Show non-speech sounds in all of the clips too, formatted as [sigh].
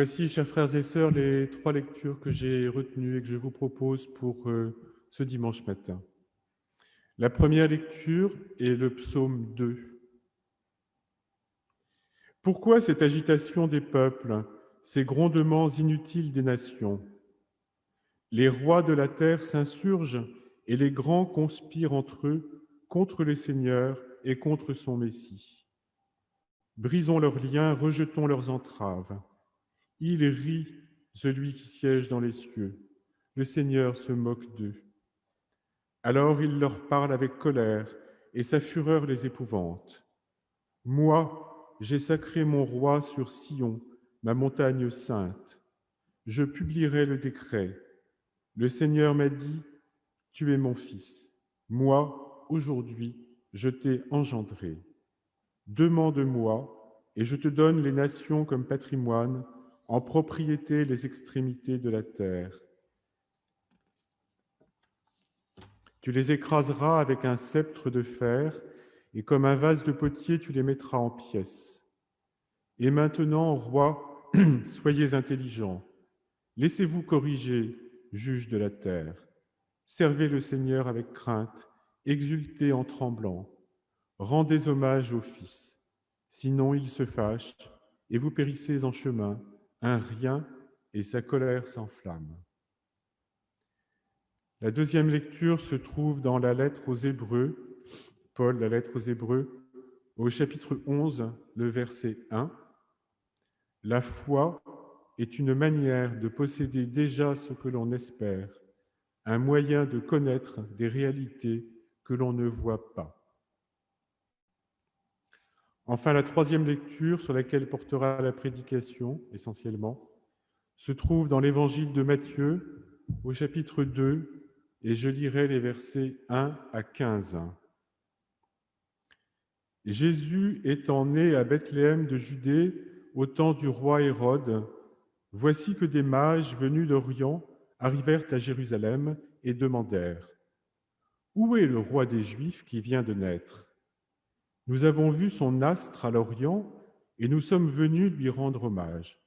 Voici, chers frères et sœurs, les trois lectures que j'ai retenues et que je vous propose pour euh, ce dimanche matin. La première lecture est le psaume 2. Pourquoi cette agitation des peuples, ces grondements inutiles des nations? Les rois de la terre s'insurgent et les grands conspirent entre eux contre les seigneurs et contre son Messie. Brisons leurs liens, rejetons leurs entraves. Il rit, celui qui siège dans les cieux. Le Seigneur se moque d'eux. Alors il leur parle avec colère, et sa fureur les épouvante. Moi, j'ai sacré mon roi sur Sion, ma montagne sainte. Je publierai le décret. Le Seigneur m'a dit, Tu es mon fils. Moi, aujourd'hui, je t'ai engendré. Demande-moi, et je te donne les nations comme patrimoine, en propriété les extrémités de la terre. Tu les écraseras avec un sceptre de fer, et comme un vase de potier, tu les mettras en pièces. Et maintenant, roi, [clears throat] soyez intelligents. Laissez-vous corriger, juge de la terre. Servez le Seigneur avec crainte, exultez en tremblant. Rendez hommage au Fils, sinon il se fâche, et vous périssez en chemin, un rien et sa colère s'enflamme. La deuxième lecture se trouve dans la lettre aux Hébreux, Paul, la lettre aux Hébreux, au chapitre 11, le verset 1. La foi est une manière de posséder déjà ce que l'on espère, un moyen de connaître des réalités que l'on ne voit pas. Enfin, la troisième lecture, sur laquelle portera la prédication essentiellement, se trouve dans l'évangile de Matthieu, au chapitre 2, et je lirai les versets 1 à 15. Jésus étant né à Bethléem de Judée au temps du roi Hérode, voici que des mages venus d'Orient arrivèrent à Jérusalem et demandèrent « Où est le roi des Juifs qui vient de naître ?» Nous avons vu son astre à l'Orient et nous sommes venus lui rendre hommage.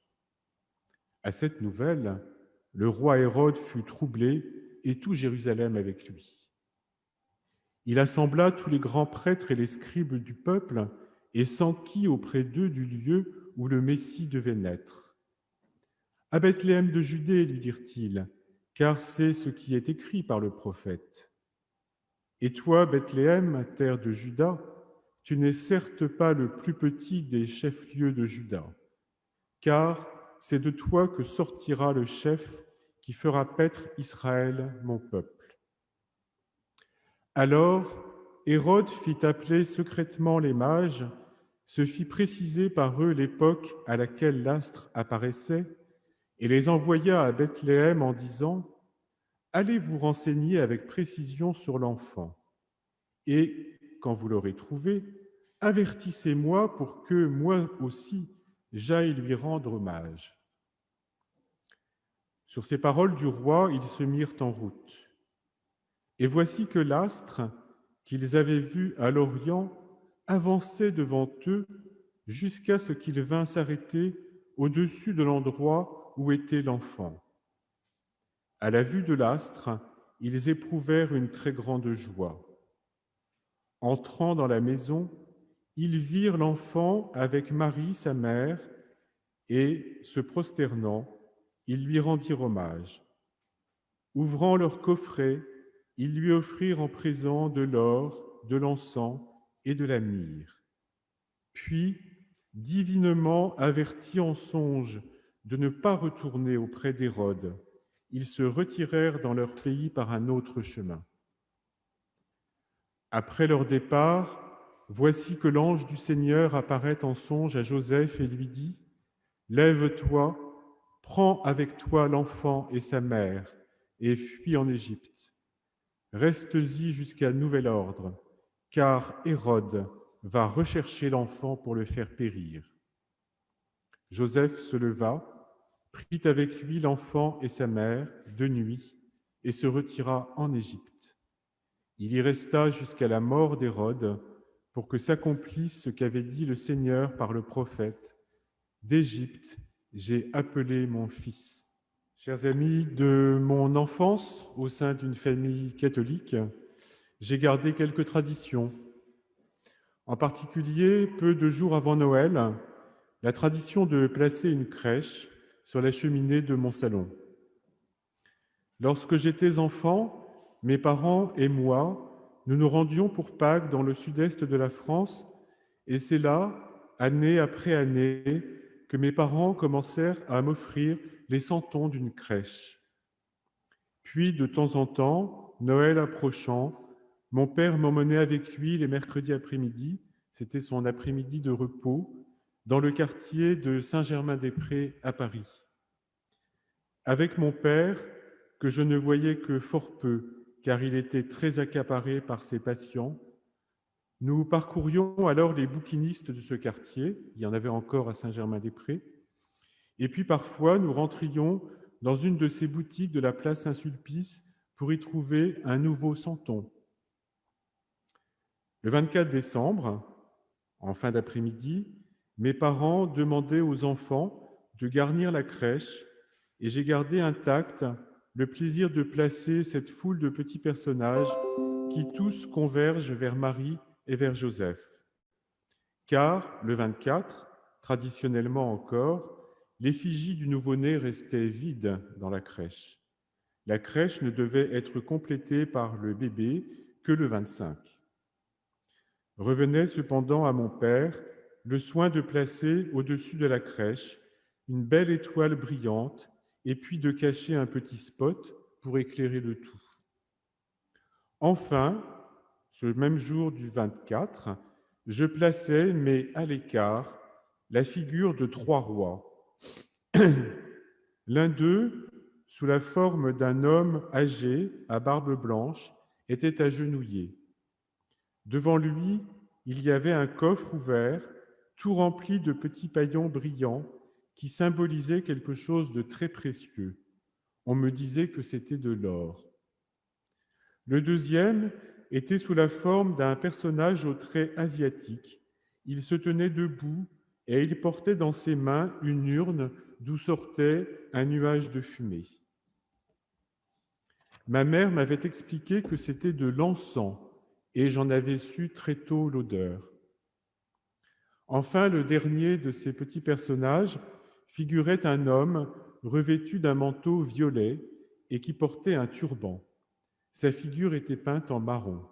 À cette nouvelle, le roi Hérode fut troublé et tout Jérusalem avec lui. Il assembla tous les grands prêtres et les scribes du peuple et s'enquit auprès d'eux du lieu où le Messie devait naître. À Bethléem de Judée, lui dirent-ils, car c'est ce qui est écrit par le prophète. Et toi, Bethléem, terre de Juda, tu n'es certes pas le plus petit des chefs-lieux de Juda, car c'est de toi que sortira le chef qui fera paître Israël, mon peuple. Alors Hérode fit appeler secrètement les mages, se fit préciser par eux l'époque à laquelle l'astre apparaissait, et les envoya à Bethléem en disant « Allez vous renseigner avec précision sur l'enfant, et quand vous l'aurez trouvé, avertissez-moi pour que moi aussi j'aille lui rendre hommage. Sur ces paroles du roi, ils se mirent en route. Et voici que l'astre qu'ils avaient vu à l'Orient avançait devant eux jusqu'à ce qu'il vint s'arrêter au-dessus de l'endroit où était l'enfant. À la vue de l'astre, ils éprouvèrent une très grande joie. Entrant dans la maison, ils virent l'enfant avec Marie, sa mère, et, se prosternant, ils lui rendirent hommage. Ouvrant leur coffret, ils lui offrirent en présent de l'or, de l'encens et de la myrrhe. Puis, divinement avertis en songe de ne pas retourner auprès d'Hérode, ils se retirèrent dans leur pays par un autre chemin. Après leur départ, voici que l'ange du Seigneur apparaît en songe à Joseph et lui dit, Lève-toi, prends avec toi l'enfant et sa mère, et fuis en Égypte. Reste-y jusqu'à nouvel ordre, car Hérode va rechercher l'enfant pour le faire périr. Joseph se leva, prit avec lui l'enfant et sa mère de nuit, et se retira en Égypte. Il y resta jusqu'à la mort d'Hérode, pour que s'accomplisse ce qu'avait dit le Seigneur par le prophète. D'Égypte, j'ai appelé mon fils. Chers amis, de mon enfance au sein d'une famille catholique, j'ai gardé quelques traditions. En particulier, peu de jours avant Noël, la tradition de placer une crèche sur la cheminée de mon salon. Lorsque j'étais enfant, mes parents et moi, nous nous rendions pour Pâques dans le sud-est de la France, et c'est là, année après année, que mes parents commencèrent à m'offrir les santons d'une crèche. Puis, de temps en temps, Noël approchant, mon père m'emmenait avec lui les mercredis après-midi, c'était son après-midi de repos, dans le quartier de Saint-Germain-des-Prés à Paris. Avec mon père, que je ne voyais que fort peu, car il était très accaparé par ses patients, nous parcourions alors les bouquinistes de ce quartier, il y en avait encore à Saint-Germain-des-Prés, et puis parfois nous rentrions dans une de ces boutiques de la place Saint-Sulpice pour y trouver un nouveau santon. Le 24 décembre, en fin d'après-midi, mes parents demandaient aux enfants de garnir la crèche et j'ai gardé intact le plaisir de placer cette foule de petits personnages qui tous convergent vers Marie et vers Joseph. Car le 24, traditionnellement encore, l'effigie du nouveau-né restait vide dans la crèche. La crèche ne devait être complétée par le bébé que le 25. Revenait cependant à mon père le soin de placer au-dessus de la crèche une belle étoile brillante et puis de cacher un petit spot pour éclairer le tout. Enfin, ce même jour du 24, je plaçais, mais à l'écart, la figure de trois rois. [clears throat] L'un d'eux, sous la forme d'un homme âgé, à barbe blanche, était agenouillé. Devant lui, il y avait un coffre ouvert, tout rempli de petits paillons brillants qui symbolisaient quelque chose de très précieux. On me disait que c'était de l'or. Le deuxième était sous la forme d'un personnage aux traits asiatiques. Il se tenait debout et il portait dans ses mains une urne d'où sortait un nuage de fumée. Ma mère m'avait expliqué que c'était de l'encens et j'en avais su très tôt l'odeur. Enfin, le dernier de ces petits personnages figurait un homme revêtu d'un manteau violet et qui portait un turban. Sa figure était peinte en marron.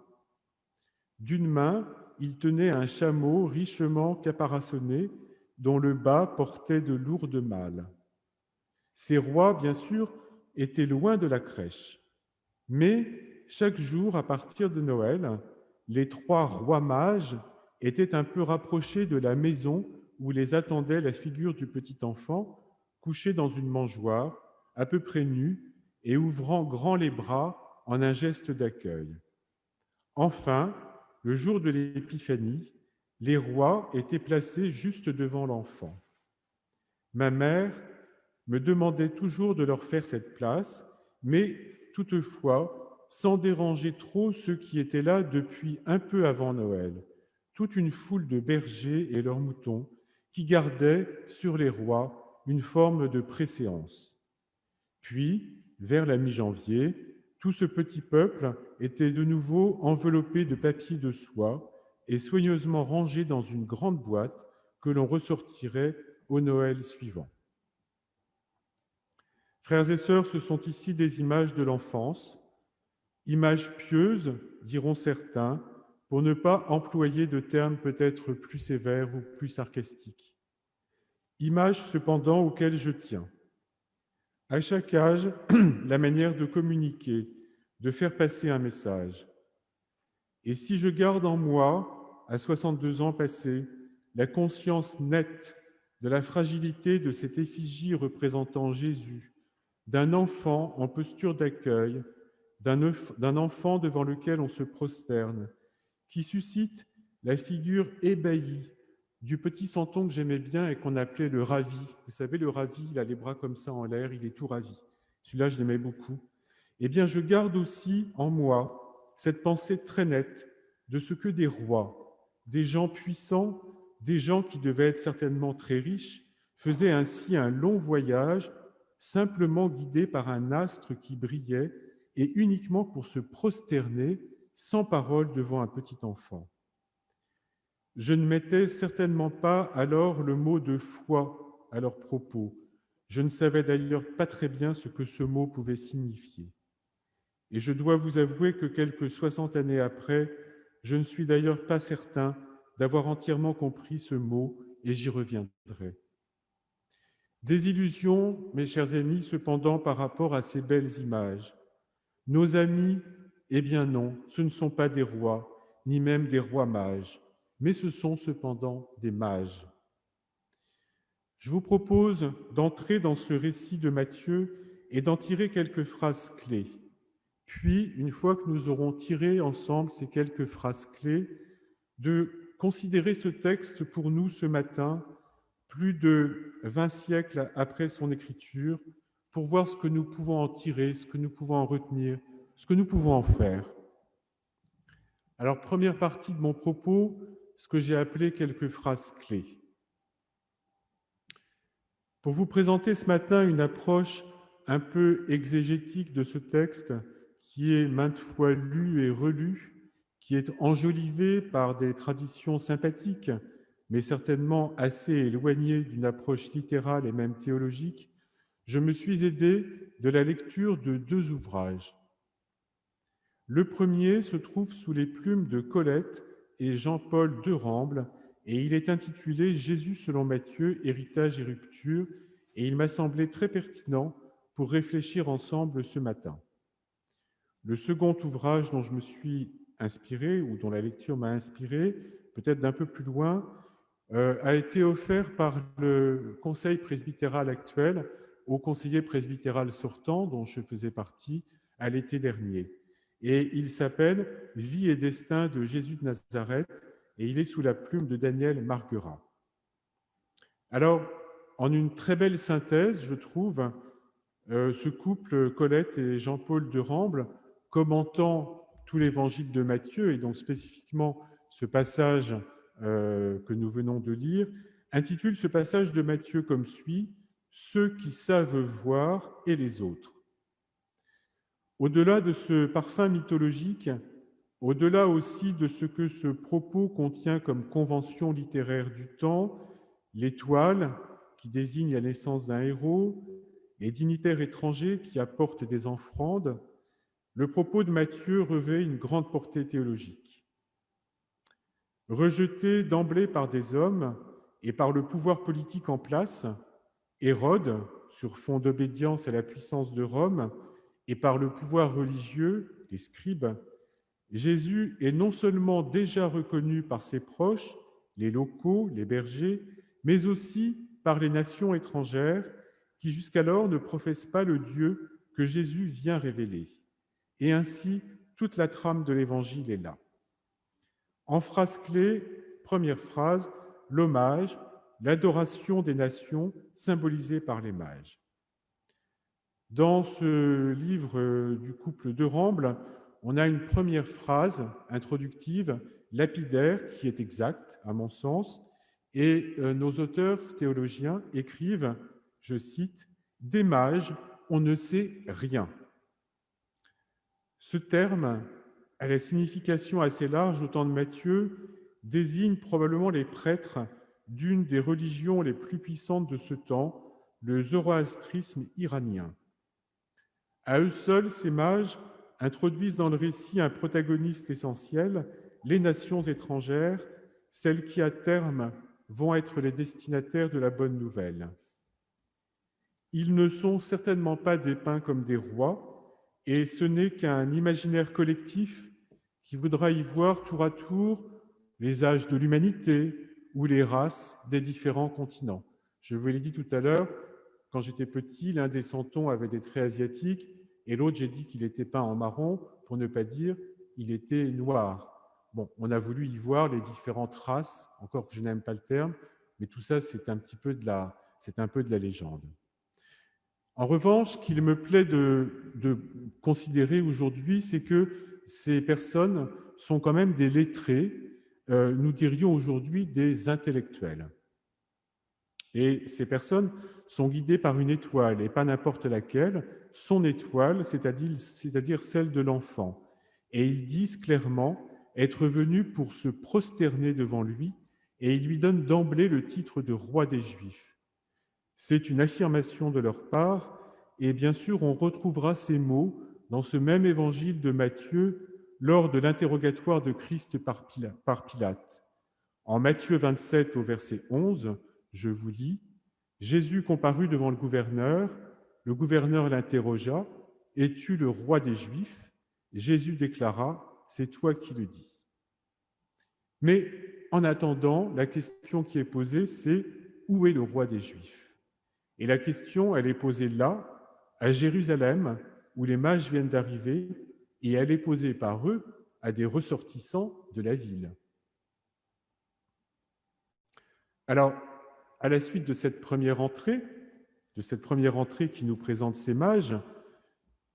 D'une main, il tenait un chameau richement caparaçonné dont le bas portait de lourdes malles. Ces rois, bien sûr, étaient loin de la crèche. Mais chaque jour, à partir de Noël, les trois rois mages étaient un peu rapprochés de la maison où les attendait la figure du petit enfant, couché dans une mangeoire, à peu près nu et ouvrant grand les bras en un geste d'accueil. Enfin, le jour de l'Épiphanie, les rois étaient placés juste devant l'enfant. Ma mère me demandait toujours de leur faire cette place, mais toutefois sans déranger trop ceux qui étaient là depuis un peu avant Noël, toute une foule de bergers et leurs moutons qui gardaient sur les rois une forme de préséance. Puis, vers la mi-janvier, tout ce petit peuple était de nouveau enveloppé de papier de soie et soigneusement rangé dans une grande boîte que l'on ressortirait au Noël suivant. Frères et sœurs, ce sont ici des images de l'enfance, images pieuses, diront certains, pour ne pas employer de termes peut-être plus sévères ou plus sarcastiques. Images cependant auxquelles je tiens. À chaque âge, [clears throat] la manière de communiquer, de faire passer un message. Et si je garde en moi, à 62 ans passés, la conscience nette de la fragilité de cette effigie représentant Jésus, d'un enfant en posture d'accueil, d'un enfant devant lequel on se prosterne, qui suscite la figure ébahie du petit santon que j'aimais bien et qu'on appelait le ravi. Vous savez, le ravi, il a les bras comme ça en l'air, il est tout ravi. Celui-là, je l'aimais beaucoup. Eh bien, je garde aussi en moi cette pensée très nette de ce que des rois, des gens puissants, des gens qui devaient être certainement très riches, faisaient ainsi un long voyage, simplement guidés par un astre qui brillait, et uniquement pour se prosterner, sans parole, devant un petit enfant. Je ne mettais certainement pas alors le mot de foi à leur propos. Je ne savais d'ailleurs pas très bien ce que ce mot pouvait signifier. Et je dois vous avouer que quelques soixante années après, je ne suis d'ailleurs pas certain d'avoir entièrement compris ce mot, et j'y reviendrai. Des illusions, mes chers amis, cependant, par rapport à ces belles images. Nos amis, eh bien non, ce ne sont pas des rois, ni même des rois mages mais ce sont cependant des mages. Je vous propose d'entrer dans ce récit de Matthieu et d'en tirer quelques phrases clés. Puis, une fois que nous aurons tiré ensemble ces quelques phrases clés, de considérer ce texte pour nous ce matin, plus de 20 siècles après son écriture, pour voir ce que nous pouvons en tirer, ce que nous pouvons en retenir, ce que nous pouvons en faire. Alors, première partie de mon propos, ce que j'ai appelé quelques phrases clés. Pour vous présenter ce matin une approche un peu exégétique de ce texte qui est maintes fois lu et relu, qui est enjolivé par des traditions sympathiques, mais certainement assez éloignées d'une approche littérale et même théologique, je me suis aidé de la lecture de deux ouvrages. Le premier se trouve sous les plumes de Colette et Jean-Paul de Ramble, et il est intitulé Jésus selon Matthieu, héritage et rupture, et il m'a semblé très pertinent pour réfléchir ensemble ce matin. Le second ouvrage dont je me suis inspiré, ou dont la lecture m'a inspiré, peut-être d'un peu plus loin, euh, a été offert par le conseil presbytéral actuel au conseiller presbytéral sortant, dont je faisais partie, à l'été dernier et il s'appelle Vie et destin de Jésus de Nazareth et il est sous la plume de Daniel Marguerat. Alors, en une très belle synthèse, je trouve, euh, ce couple Colette et Jean-Paul de Ramble, commentant tout l'évangile de Matthieu et donc spécifiquement ce passage euh, que nous venons de lire, intitule ce passage de Matthieu comme suit Ceux qui savent voir et les autres. Au-delà de ce parfum mythologique, au-delà aussi de ce que ce propos contient comme convention littéraire du temps, l'étoile qui désigne la naissance d'un héros, les dignitaires étrangers qui apportent des offrandes, le propos de Matthieu revêt une grande portée théologique. Rejeté d'emblée par des hommes et par le pouvoir politique en place, Hérode, sur fond d'obédience à la puissance de Rome, et par le pouvoir religieux, les scribes, Jésus est non seulement déjà reconnu par ses proches, les locaux, les bergers, mais aussi par les nations étrangères qui jusqu'alors ne professent pas le Dieu que Jésus vient révéler. Et ainsi, toute la trame de l'Évangile est là. En phrase clé, première phrase, l'hommage, l'adoration des nations symbolisée par les mages. Dans ce livre euh, du couple de Ramble, on a une première phrase introductive, lapidaire, qui est exacte, à mon sens, et euh, nos auteurs théologiens écrivent, je cite, « Des mages, on ne sait rien ». Ce terme, à la signification assez large au temps de Matthieu, désigne probablement les prêtres d'une des religions les plus puissantes de ce temps, le zoroastrisme iranien. À eux seuls, ces mages introduisent dans le récit un protagoniste essentiel, les nations étrangères, celles qui à terme vont être les destinataires de la bonne nouvelle. Ils ne sont certainement pas dépeints comme des rois, et ce n'est qu'un imaginaire collectif qui voudra y voir tour à tour les âges de l'humanité ou les races des différents continents. Je vous l'ai dit tout à l'heure, quand j'étais petit, l'un des santons avait des traits asiatiques et l'autre, j'ai dit qu'il était peint en marron, pour ne pas dire il était noir. Bon, on a voulu y voir les différentes races, encore que je n'aime pas le terme, mais tout ça, c'est un petit peu de la, c'est un peu de la légende. En revanche, ce qu'il me plaît de, considérer aujourd'hui, c'est que ces personnes sont quand même des lettrés, euh, nous dirions aujourd'hui des intellectuels. Et ces personnes sont guidées par une étoile, et pas n'importe laquelle, son étoile, c'est-à-dire celle de l'enfant. Et ils disent clairement être venus pour se prosterner devant lui, et ils lui donnent d'emblée le titre de roi des Juifs. C'est une affirmation de leur part, et bien sûr on retrouvera ces mots dans ce même évangile de Matthieu lors de l'interrogatoire de Christ par Pilate. En Matthieu 27 au verset 11, je vous lis, Jésus comparut devant le gouverneur, le gouverneur l'interrogea, Es-tu le roi des Juifs? Jésus déclara, C'est toi qui le dis. Mais en attendant, la question qui est posée, c'est Où est le roi des Juifs? Et la question, elle est posée là, à Jérusalem, où les mages viennent d'arriver, et elle est posée par eux à des ressortissants de la ville. Alors, à la suite de cette première entrée, de cette première entrée qui nous présente ces mages,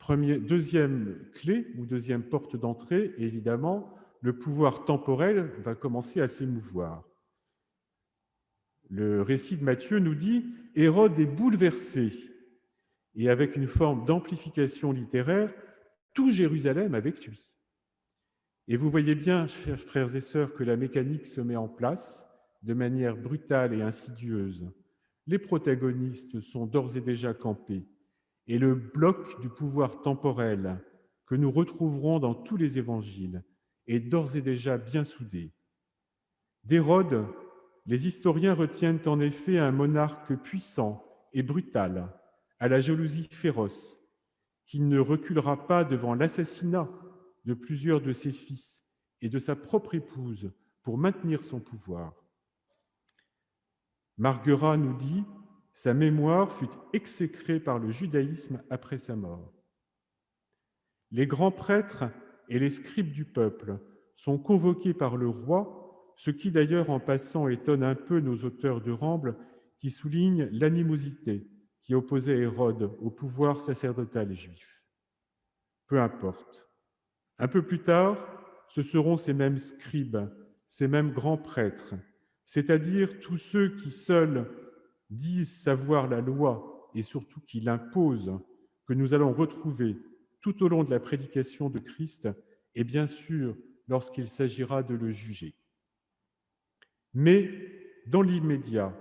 deuxième clé ou deuxième porte d'entrée, évidemment, le pouvoir temporel va commencer à s'émouvoir. Le récit de Matthieu nous dit Hérode est bouleversé, et avec une forme d'amplification littéraire, tout Jérusalem avec lui. Et vous voyez bien, chers frères et sœurs, que la mécanique se met en place de manière brutale et insidieuse. Les protagonistes sont d'ores et déjà campés, et le bloc du pouvoir temporel que nous retrouverons dans tous les évangiles est d'ores et déjà bien soudé. D'Hérode, les historiens retiennent en effet un monarque puissant et brutal, à la jalousie féroce, qui ne reculera pas devant l'assassinat de plusieurs de ses fils et de sa propre épouse pour maintenir son pouvoir. Marguerat nous dit sa mémoire fut exécrée par le judaïsme après sa mort. Les grands prêtres et les scribes du peuple sont convoqués par le roi, ce qui d'ailleurs en passant étonne un peu nos auteurs de Ramble qui soulignent l'animosité qui opposait Hérode au pouvoir sacerdotal juif. Peu importe. Un peu plus tard, ce seront ces mêmes scribes, ces mêmes grands prêtres, c'est-à-dire tous ceux qui seuls disent savoir la loi et surtout qui l'imposent, que nous allons retrouver tout au long de la prédication de Christ et bien sûr lorsqu'il s'agira de le juger. Mais dans l'immédiat,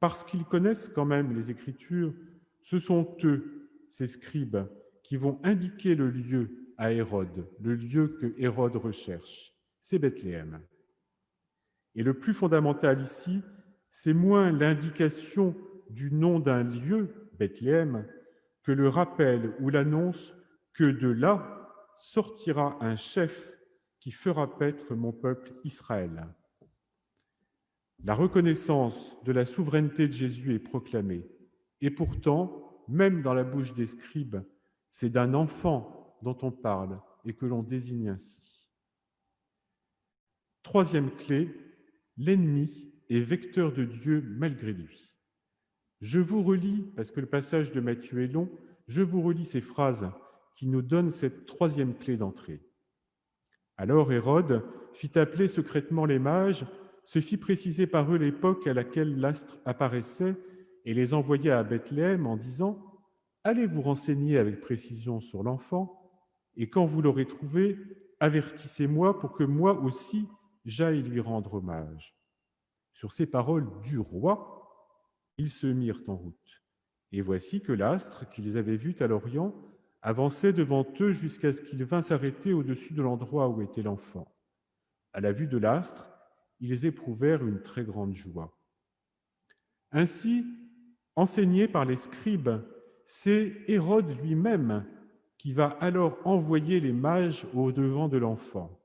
parce qu'ils connaissent quand même les Écritures, ce sont eux, ces scribes, qui vont indiquer le lieu à Hérode, le lieu que Hérode recherche. C'est Bethléem. Et le plus fondamental ici, c'est moins l'indication du nom d'un lieu, Bethléem, que le rappel ou l'annonce que de là sortira un chef qui fera paître mon peuple Israël. La reconnaissance de la souveraineté de Jésus est proclamée. Et pourtant, même dans la bouche des scribes, c'est d'un enfant dont on parle et que l'on désigne ainsi. Troisième clé, l'ennemi est vecteur de Dieu malgré lui. Je vous relis, parce que le passage de Matthieu est long, je vous relis ces phrases qui nous donnent cette troisième clé d'entrée. Alors Hérode fit appeler secrètement les mages se fit préciser par eux l'époque à laquelle l'astre apparaissait et les envoya à Bethléem en disant « Allez vous renseigner avec précision sur l'enfant, et quand vous l'aurez trouvé, avertissez-moi pour que moi aussi j'aille lui rendre hommage. » Sur ces paroles du roi, ils se mirent en route. Et voici que l'astre qu'ils avaient vu à l'Orient avançait devant eux jusqu'à ce qu'il vînt s'arrêter au-dessus de l'endroit où était l'enfant. À la vue de l'astre, ils éprouvèrent une très grande joie. Ainsi, enseigné par les scribes, c'est Hérode lui-même qui va alors envoyer les mages au devant de l'enfant.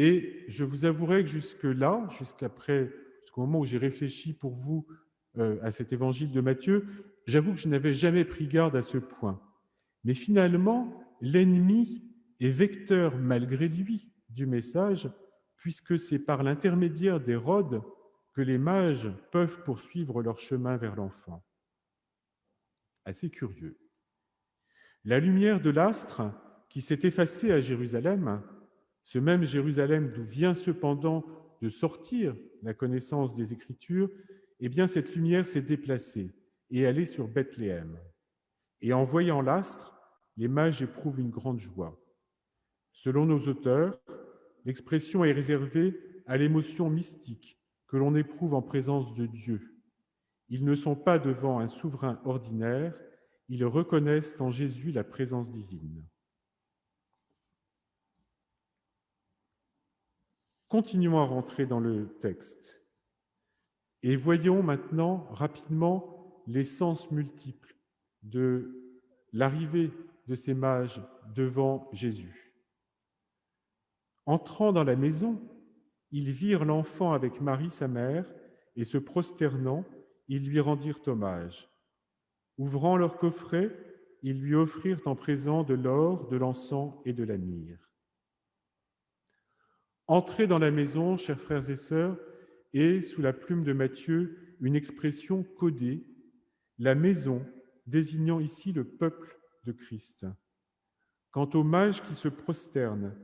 Et je vous avouerai que jusque-là, jusqu'après, jusqu'au moment où j'ai réfléchi pour vous euh, à cet évangile de Matthieu, j'avoue que je n'avais jamais pris garde à ce point. Mais finalement, l'ennemi est vecteur malgré lui du message puisque c'est par l'intermédiaire d'Hérode que les mages peuvent poursuivre leur chemin vers l'enfant. Assez curieux. La lumière de l'astre qui s'est effacée à Jérusalem, ce même Jérusalem d'où vient cependant de sortir la connaissance des Écritures, eh bien cette lumière s'est déplacée et allée sur Bethléem. Et en voyant l'astre, les mages éprouvent une grande joie. Selon nos auteurs, l'expression est réservée à l'émotion mystique que l'on éprouve en présence de Dieu. Ils ne sont pas devant un souverain ordinaire, ils reconnaissent en Jésus la présence divine. Continuons à rentrer dans le texte et voyons maintenant rapidement les sens multiples de l'arrivée de ces mages devant Jésus. Entrant dans la maison, ils virent l'enfant avec Marie, sa mère, et se prosternant, ils lui rendirent hommage. Ouvrant leur coffret, ils lui offrirent en présent de l'or, de l'encens et de la myrrhe. Entrer dans la maison, chers frères et sœurs, est, sous la plume de Matthieu, une expression codée, la maison, désignant ici le peuple de Christ. Quant aux mages qui se prosternent,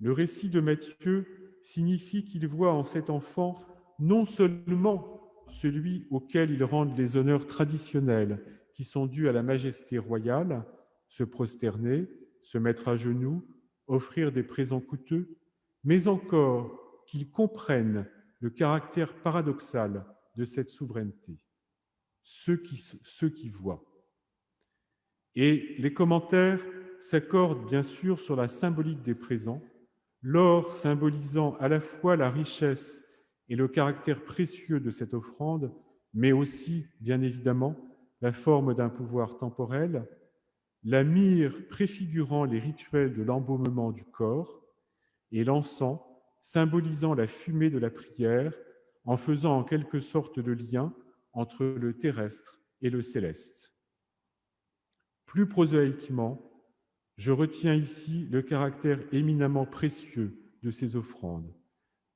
le récit de Matthieu signifie qu'il voit en cet enfant non seulement celui auquel ils rendent les honneurs traditionnels qui sont dus à la majesté royale, se prosterner, se mettre à genoux, offrir des présents coûteux, mais encore qu'ils comprennent le caractère paradoxal de cette souveraineté, ceux qui, voient. Et les commentaires s'accordent bien sûr sur la symbolique des présents, l'or symbolisant à la fois la richesse et le caractère précieux de cette offrande, mais aussi, bien évidemment, la forme d'un pouvoir temporel, la myrrhe préfigurant les rituels de l'embaumement du corps, et l'encens symbolisant la fumée de la prière, en faisant en quelque sorte le lien entre le terrestre et le céleste. Plus prosaïquement, je retiens ici le caractère éminemment précieux de ces offrandes,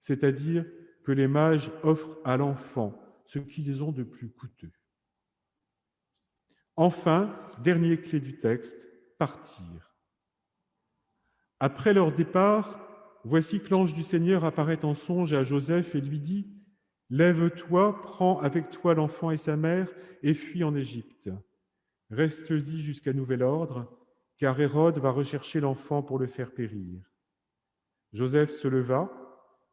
c'est-à-dire que les mages offrent à l'enfant ce qu'ils ont de plus coûteux. Enfin, dernier clé du texte, partir. Après leur départ, voici que l'ange du Seigneur apparaît en songe à Joseph et lui dit « Lève-toi, prends avec toi l'enfant et sa mère et fuis en Égypte. Reste-y jusqu'à nouvel ordre, car Hérode va rechercher l'enfant pour le faire périr. » Joseph se leva,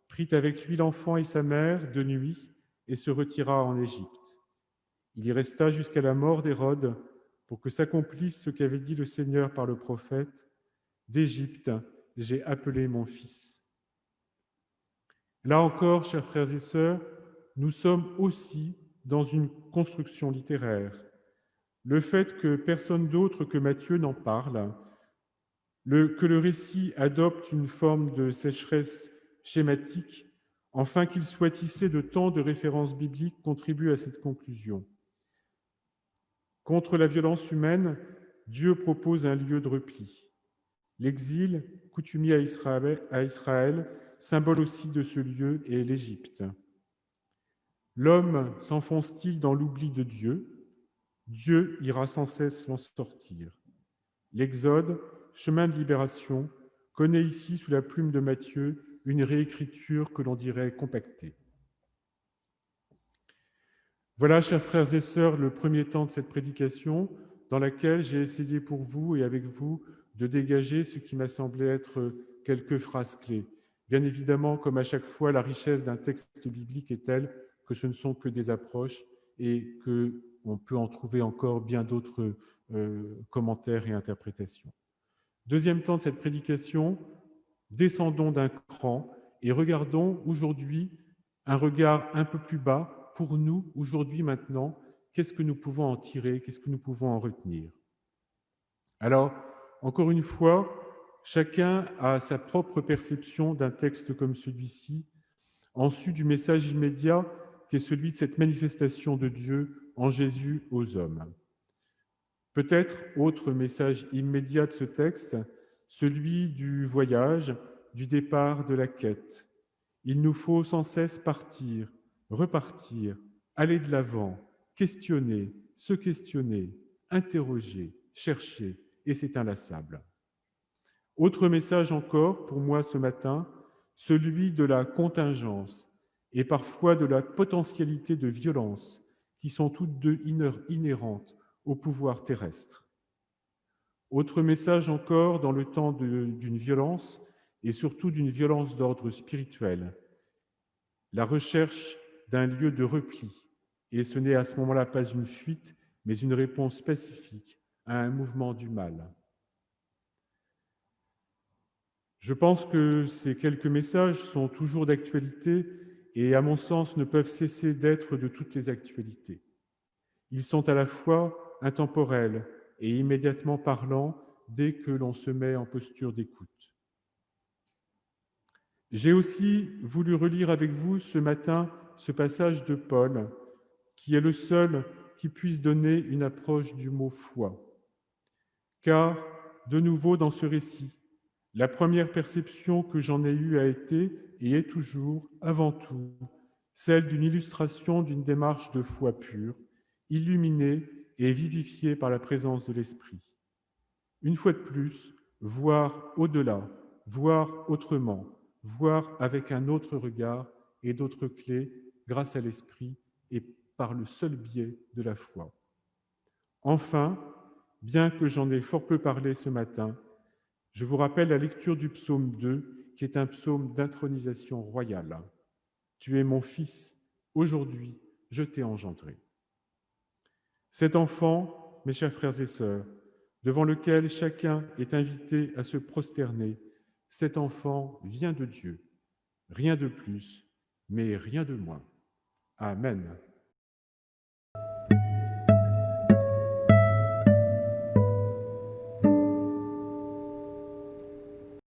prit avec lui l'enfant et sa mère de nuit et se retira en Égypte. Il y resta jusqu'à la mort d'Hérode pour que s'accomplisse ce qu'avait dit le Seigneur par le prophète D'Égypte, j'ai appelé mon fils. Là encore, chers frères et sœurs, nous sommes aussi dans une construction littéraire. Le fait que personne d'autre que Matthieu n'en parle, que le récit adopte une forme de sécheresse schématique, enfin qu'il soit tissé de tant de références bibliques contribue à cette conclusion. Contre la violence humaine, Dieu propose un lieu de repli. L'exil, coutumier à Israël, symbole aussi de ce lieu, est l'Égypte. L'homme s'enfonce-t-il dans l'oubli de Dieu? Dieu ira sans cesse l'en sortir. L'Exode, chemin de libération, connaît ici, sous la plume de Matthieu, une réécriture que l'on dirait compactée. Voilà, chers frères et sœurs, le premier temps de cette prédication dans laquelle j'ai essayé pour vous et avec vous de dégager ce qui m'a semblé être quelques phrases clés. Bien évidemment, comme à chaque fois, la richesse d'un texte biblique est telle que ce ne sont que des approches et qu'on peut en trouver encore bien d'autres euh, commentaires et interprétations. Deuxième temps de cette prédication, descendons d'un cran et regardons aujourd'hui un regard un peu plus bas pour nous aujourd'hui maintenant, qu'est-ce que nous pouvons en tirer, qu'est-ce que nous pouvons en retenir? Alors, encore une fois, chacun a sa propre perception d'un texte comme celui-ci, en su du message immédiat qui est celui de cette manifestation de Dieu en Jésus aux hommes. Peut-être autre message immédiat de ce texte, celui du voyage, du départ de la quête. Il nous faut sans cesse partir, repartir, aller de l'avant, questionner, se questionner, interroger, chercher, et c'est inlassable. Autre message encore pour moi ce matin, celui de la contingence et parfois de la potentialité de violence qui sont toutes deux inhérentes au pouvoir terrestre. Autre message encore dans le temps d'une violence, et surtout d'une violence d'ordre spirituel, la recherche d'un lieu de repli, et ce n'est à ce moment-là pas une fuite, mais une réponse spécifique à un mouvement du mal. Je pense que ces quelques messages sont toujours d'actualité et, à mon sens, ne peuvent cesser d'être de toutes les actualités. Ils sont à la fois intemporels et immédiatement parlants dès que l'on se met en posture d'écoute. J'ai aussi voulu relire avec vous ce matin ce passage de Paul, qui est le seul qui puisse donner une approche du mot foi. Car, de nouveau dans ce récit, la première perception que j'en ai eue a été et est toujours, avant tout, celle d'une illustration d'une démarche de foi pure, illuminée et vivifiée par la présence de l'Esprit. Une fois de plus, voir au-delà, voir autrement, voir avec un autre regard et d'autres clés grâce à l'Esprit et par le seul biais de la foi. Enfin, bien que j'en ai fort peu parlé ce matin, je vous rappelle la lecture du psaume 2, qui est un psaume d'intronisation royale. Tu es mon fils, aujourd'hui je t'ai engendré. Cet enfant, mes chers frères et sœurs, devant lequel chacun est invité à se prosterner, cet enfant vient de Dieu, rien de plus, mais rien de moins. Amen.